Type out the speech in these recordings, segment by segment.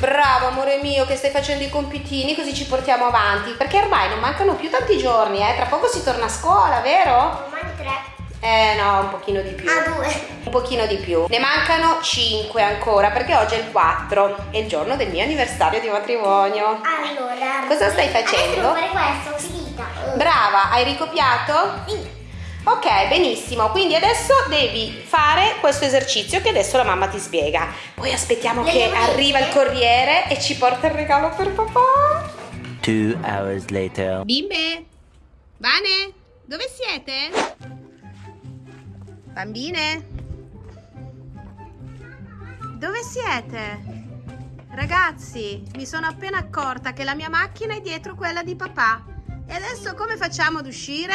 Bravo amore mio che stai facendo i compitini così ci portiamo avanti. Perché ormai non mancano più tanti giorni, eh? Tra poco si torna a scuola, vero? Domani tre. Eh no, un pochino di più. Ah, due. Un pochino di più. Ne mancano 5 ancora perché oggi è il 4, è il giorno del mio anniversario di matrimonio. Allora. Cosa stai Adesso facendo? devo fare questo, finita. Brava, hai ricopiato? Sì. Ok, benissimo. Quindi adesso devi fare questo esercizio che adesso la mamma ti spiega. Poi aspettiamo Le che arriva il corriere e ci porta il regalo per papà. Two hours later. Bimbe, Vane, dove siete? Bambine? Dove siete? Ragazzi, mi sono appena accorta che la mia macchina è dietro quella di papà. E adesso come facciamo ad uscire?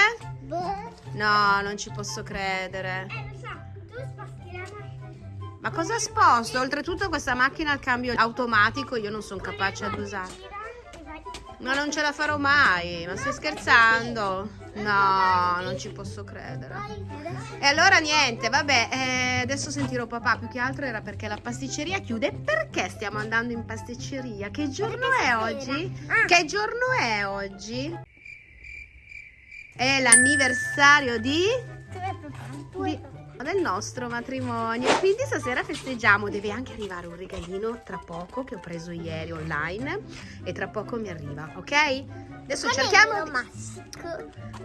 No, non ci posso credere. Eh, lo so, tu sposti la macchina. Ma cosa sposto? Oltretutto questa macchina al cambio automatico io non sono capace ad usare. Ma non ce la farò mai, ma stai scherzando? No, non ci posso credere. E allora niente, vabbè, eh, adesso sentirò papà, più che altro era perché la pasticceria chiude. Perché stiamo andando in pasticceria? Che giorno è oggi? Ah. Che giorno è oggi? È l'anniversario di... Di- del nostro matrimonio. Quindi stasera festeggiamo. Deve anche arrivare un regalino tra poco che ho preso ieri online. E tra poco mi arriva ok? Adesso Qual cerchiamo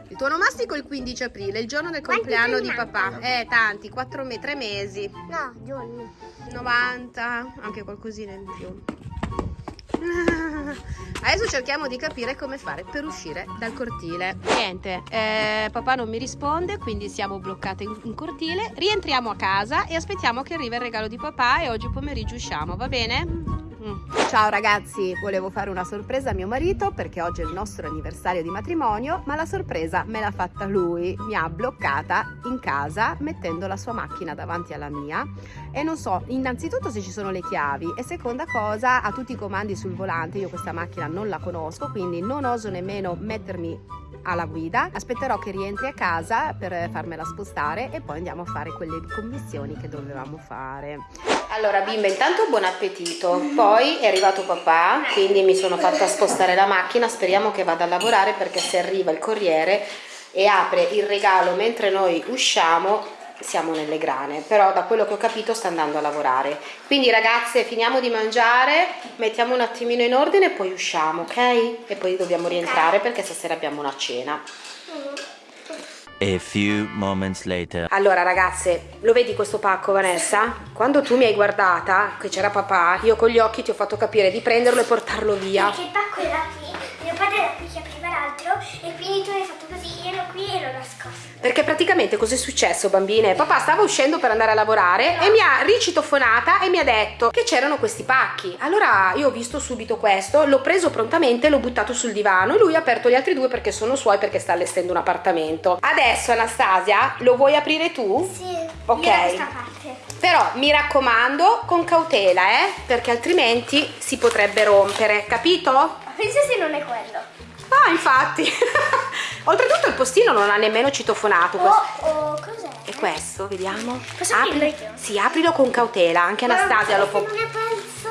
il tuo onomastico è il 15 aprile il giorno del compleanno di papà. eh tanti 4 me 3 mesi. No, giorni. 90 anche qualcosina in più Adesso cerchiamo di capire come fare per uscire dal cortile. Niente, eh, papà non mi risponde, quindi siamo bloccate in, cortile. Rientriamo a casa e aspettiamo che arrivi il regalo di papà e oggi pomeriggio usciamo, va bene? Ciao ragazzi, volevo fare una sorpresa a mio marito perché oggi è il nostro anniversario di matrimonio, ma la sorpresa me l'ha fatta lui. Mi ha bloccata in casa mettendo la sua macchina davanti alla mia. E non so innanzitutto se ci sono le chiavi e seconda cosa ha tutti i comandi sul volante. Io questa macchina non la conosco quindi non oso nemmeno mettermi alla guida. Aspetterò che rientri a casa per farmela spostare e poi andiamo a fare quelle commissioni che dovevamo fare allora bimba intanto buon appetito. Poi è arrivato papà quindi mi sono fatta spostare la macchina. Speriamo che vada a lavorare perché se arriva il corriere e apre il regalo mentre noi usciamo siamo nelle grane. Però da quello che ho capito sta andando a lavorare. Quindi ragazze finiamo di mangiare mettiamo un attimino in ordine e poi usciamo ok? E poi dobbiamo rientrare perché stasera abbiamo una cena A few moments later. allora ragazze lo vedi questo pacco Vanessa? Quando tu mi hai guardata che c'era papà io con gli occhi ti ho fatto capire di prenderlo e portarlo via. Perché il pacco era qui, mio padre era qui e quindi tu hai fatto così, io ero qui e l'ho nascosto. Perché praticamente cos'è successo bambine? Papà stava uscendo per andare a lavorare e mi ha ricitofonata e mi ha detto che c'erano questi pacchi. Allora io ho visto subito questo, l'ho preso prontamente e l'ho buttato sul divano e lui ha aperto gli altri due perché sono suoi perché sta allestendo un appartamento. Adesso Anastasia lo vuoi aprire tu? Sì. Ok. Però mi raccomando con cautela eh perché altrimenti si potrebbe rompere, capito? Pensa se non è quello. Ah infatti Oltretutto il postino non ha nemmeno citofonato. Oh, oh, cos'è? E questo, vediamo. Posso Apri-? Sì, aprilo con cautela, anche Anastasia lo può.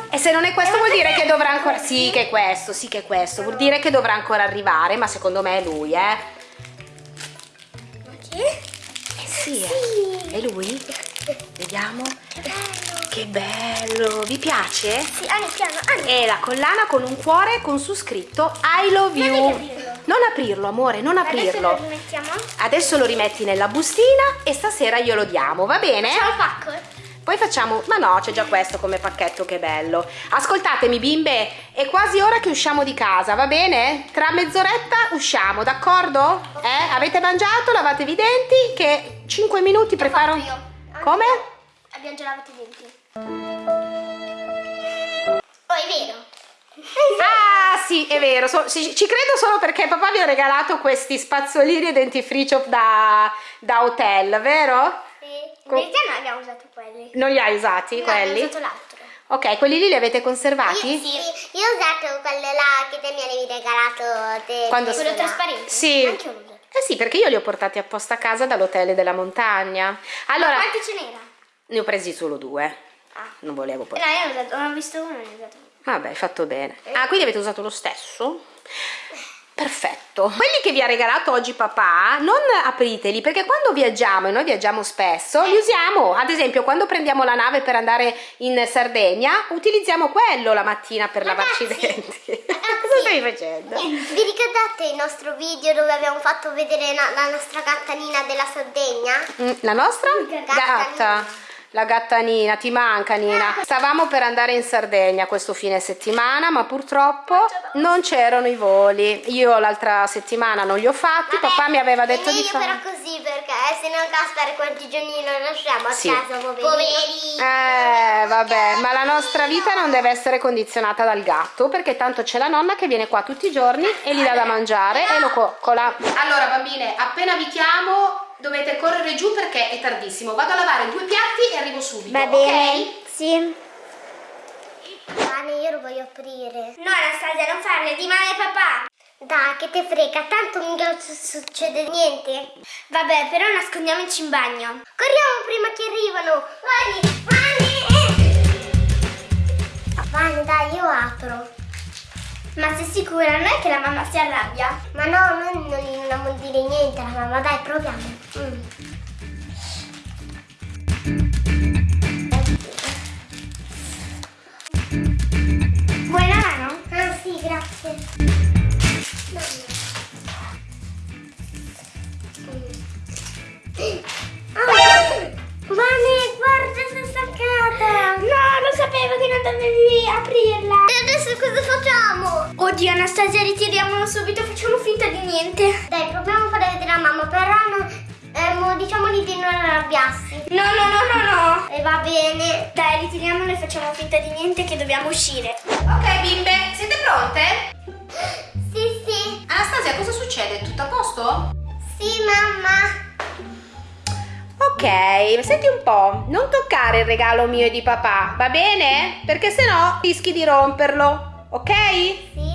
E se non è questo Eh, vuol dire perché- che dovrà ancora. Sì, che è questo, sì, che è questo. Vuol dire che dovrà ancora arrivare, ma secondo me è lui, eh. Ma chi? Eh sì, Sì. è lui. Vediamo. Che bello. Che bello, vi piace? Sì, piano, Anni. È la collana con un cuore con su scritto I love Non you. devi aprirlo. Non aprirlo, amore, non Adesso aprirlo. lo rimettiamo. Adesso lo rimetti nella bustina e stasera glielo diamo, va bene? Ciao pacco. Poi facciamo, ma no, c'è già questo come pacchetto, che bello. Ascoltatemi bimbe, è quasi ora che usciamo di casa, va bene? Tra mezz'oretta usciamo, d'accordo? Eh? Avete mangiato, lavatevi i denti, che 5 minuti preparo... io. Come? Abbiamo già lavato i denti. Oh, è vero. Ah sì, è vero, so- ci ci credo solo perché papà vi ha regalato questi spazzolini e dentifricio da, da hotel, vero? Sì. Co- verità non abbiamo usato quelli. Non li hai usati No, quelli? abbiamo usato l'altro. Ok, quelli lì li avete conservati? Sì, io ho usato quello là che te mi avevi regalato. Te, Quando- quello trasparente? Sì. Anche io l'ho usato. Eh sì, perché io li ho portati apposta a casa dall'hotel della montagna. Allora, Ma quanti ce n'era? ne ho presi solo due. Non volevo No, portare. io ne ho usato, non ho visto uno, ne ho usato uno. Vabbè, hai fatto bene. Ah, quindi avete usato lo stesso? Perfetto. Quelli che vi ha regalato oggi papà, non apriteli perché quando viaggiamo, e noi viaggiamo spesso, li usiamo. Ad esempio, quando prendiamo la nave per andare in Sardegna, utilizziamo quello la mattina per lavarci i Ragazzi, denti. ragazzi. Cosa stai facendo? Vi ricordate il nostro video dove abbiamo fatto vedere la, la nostra gattanina della Sardegna? Mm, La nostra? Gatta Gatta. La gatta Nina, ti manca Nina. Stavamo per andare in Sardegna questo fine settimana, ma purtroppo non c'erano i voli. Io l'altra settimana non li ho fatti, Vabbè, papà mi aveva detto di fare. però così perché se no Gaspar quanti giorni lo lasciamo a Sì. casa, poverino. Eh, vabbè, ma la nostra vita non deve essere condizionata dal gatto, perché tanto c'è la nonna che viene qua tutti i giorni e gli dà da mangiare e lo coccola. Allora, bambine, appena vi chiamo dovete correre giù perché è tardissimo. Vado a lavare due piatti e arrivo subito. Va ok? bene? Sì. Pane, io lo voglio aprire. No, Anastasia, non farle, di male papà. Dai, che te frega, tanto su- succede niente. Vabbè, però nascondiamoci in bagno. Corriamo prima che arrivano. Vani, Ma sei sicura? Non è che la mamma si arrabbia? Ma no, noi non gli dobbiamo dire niente alla mamma, dai, proviamo. Mm. La mano? Ah sì, grazie. Niente. Dai, proviamo a fare vedere a mamma, però non... Ehm, diciamogli di non arrabbiarsi. No, no, no, no, no. E va bene. Dai, ritiriamolo e facciamo finta di niente che dobbiamo uscire. Ok, bimbe, siete pronte? Sì, sì. Anastasia, cosa succede? Tutto a posto? Sì, mamma. Ok, senti un po', non toccare il regalo mio e di papà, va bene? Perché sennò rischi di romperlo, ok? Sì.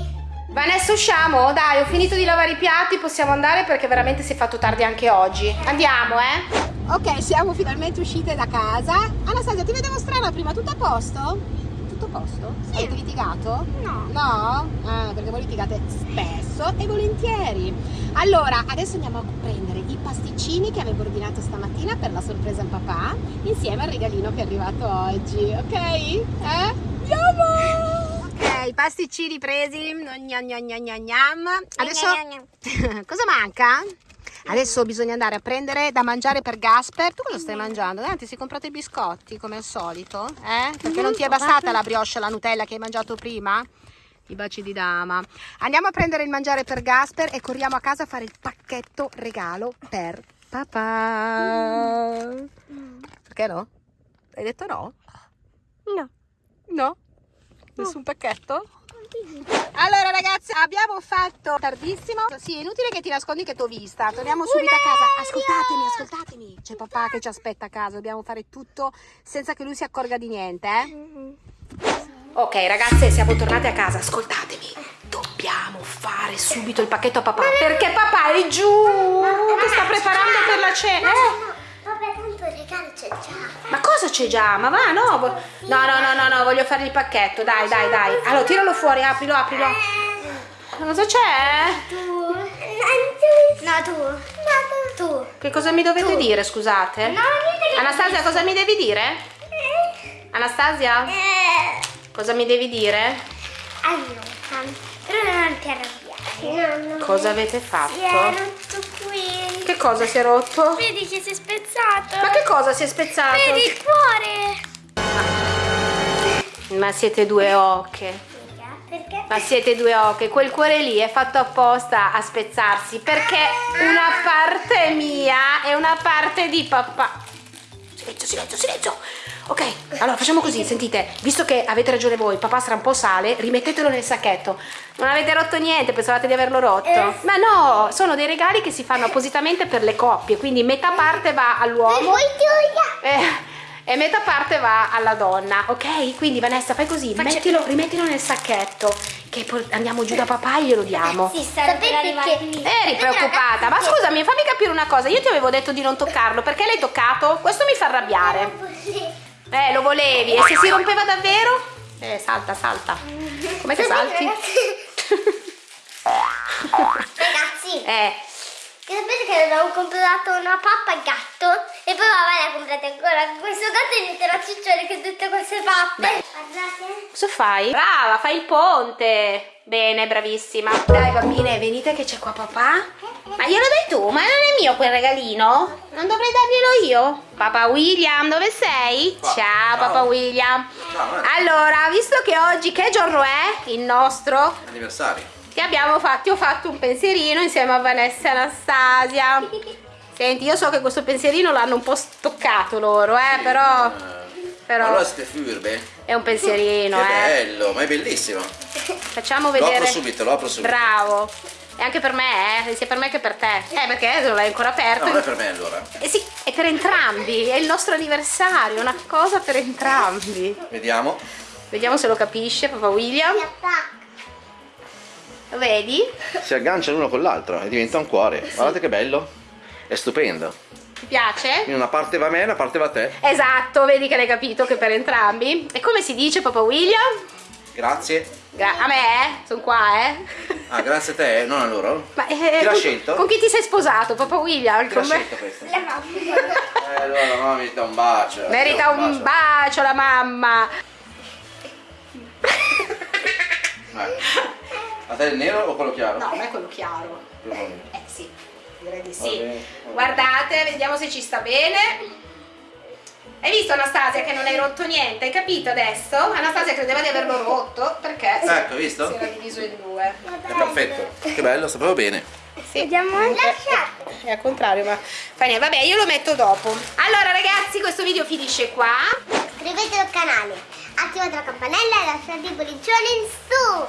Vanessa, usciamo? Dai, ho finito di lavare i piatti, possiamo andare perché veramente si è fatto tardi anche oggi. Andiamo, eh? Ok, siamo finalmente uscite da casa. Anastasia, ti vedevo strana prima, tutto a posto? Tutto a posto? Sì. Avete litigato? No. No? Ah, perché voi litigate spesso e volentieri. Allora, adesso andiamo a prendere i pasticcini che avevo ordinato stamattina per la sorpresa al papà, insieme al regalino che è arrivato oggi, ok? Eh? Andiamo! Ok, i pasticcini presi. Gnam, gnam, gnam, gnam, gnam. Adesso cosa manca? Adesso bisogna andare a prendere da mangiare per Gasper. Tu cosa stai mangiando? Dai, ti sei comprato i biscotti come al solito? Eh? Perché non ti è bastata la brioche e la Nutella che hai mangiato prima? I baci di dama. Andiamo a prendere il mangiare per Gasper e corriamo a casa a fare il pacchetto regalo per papà. Perché no? Hai detto no? No. No? Nessun pacchetto? Allora ragazzi abbiamo fatto tardissimo. Sì è inutile che ti nascondi che ti ho vista. Torniamo subito a casa. Ascoltatemi ascoltatemi. C'è papà che ci aspetta a casa. Dobbiamo fare tutto senza che lui si accorga di niente eh? Ok ragazze siamo tornate a casa. Ascoltatemi. Dobbiamo fare subito il pacchetto a papà. Perché papà è giù. Che sta preparando per la cena Ma cosa c'è già? Ma va, no. No, no, no, no, no, voglio fare il pacchetto. Dai, dai, dai. Allora, tiralo fuori, aprilo, aprilo. Cosa c'è? Tu. No, tu. No, tu. Tu. Che cosa mi dovete dire, scusate? No, Anastasia, cosa mi devi dire? Anastasia, Eh, cosa mi devi dire? allora, però non ti arrabbiare. No, no. Cosa avete Si è fatto? rotto cosa si è rotto? Vedi che si è spezzato. Ma che cosa si è spezzato? Vedi il cuore. Ma siete due ocche. Perché? Ma siete due ocche, quel cuore lì è fatto apposta a spezzarsi perché una parte mia e una parte di papà. Silenzio, silenzio, silenzio. Ok, allora facciamo così, sentite, visto che avete ragione voi, papà sarà un po' sale, rimettetelo nel sacchetto. Non avete rotto niente, pensavate di averlo rotto? Eh. Ma no, sono dei regali che si fanno appositamente per le coppie, quindi metà parte va E all'uomo eh, e metà parte va alla donna, ok? Quindi Vanessa fai così, mettilo, rimettilo nel sacchetto, che poi andiamo giù da papà e glielo diamo. Sì, sapete che... Eri preoccupata, ma scusami, fammi capire una cosa, io ti avevo detto di non toccarlo, perché l'hai toccato? Questo mi fa arrabbiare. Eh, lo volevi. E se si rompeva davvero? Eh, salta, salta. Com'è che salti? Ragazzi, Eh, che sapete che abbiamo comprato una pappa al gatto e poi mamma ne ha comprate ancora questo gatto diventerà ciccione con tutte queste pappe. Guardate. cosa fai? Brava, fai il ponte. Bene, bravissima. Dai bambine, venite che c'è qua papà. Ma glielo dai tu? Ma non è mio quel regalino? Non dovrei darglielo io? Papà William, dove sei? Ciao, Ciao. papà William. Ciao, Maria. Allora, visto che oggi che giorno è? Il nostro? Anniversario. Ti abbiamo fatto, ho fatto un pensierino insieme a Vanessa e Anastasia. Senti, io so che questo pensierino l'hanno un po' stoccato loro, eh, però, però Allora siete furbe? È un pensierino, che eh. bello, ma è bellissimo. Facciamo Lo vedere. apro subito, lo apro subito. Bravo. E anche per me, eh, sia per me che per te. Eh, perché non l'hai ancora aperto. No, non è per me allora. Eh sì, è per entrambi, è il nostro anniversario, una cosa per entrambi. Vediamo. Vediamo se lo capisce, papà William. Mi attacca. Lo vedi? Si aggancia l'uno con l'altro e diventa un cuore. Guardate che bello. È stupendo. Ti piace? In una parte va a me, una parte va a te. Esatto, vedi che l'hai capito che per entrambi. E come si dice, papà William? Grazie. Gra- a me, eh? Sono qua, eh? Ah, grazie a te, non a loro? Ma, eh, Chi l'ha scelto? Con chi ti sei sposato, papà William? Chi l'ha scelto questo? La mamma. Eh, allora la mamma merita un bacio. Merita un bacio la mamma. Eh. A te il nero o quello chiaro? No, a me è quello chiaro. Quello chiaro. Eh sì, direi di sì. Guardate, vediamo se ci sta bene. Hai visto Anastasia che non hai rotto niente? Hai capito adesso? Anastasia credeva di averlo rotto perché Ecco, visto? si era diviso in due. È perfetto. Che bello, proprio bene. Sì. Vediamo lasciate. È al contrario, ma fa niente. Vabbè, io lo metto dopo. Allora, ragazzi, questo video finisce qua. Iscrivetevi al canale, attivate la campanella e lasciate i pollicioni in su.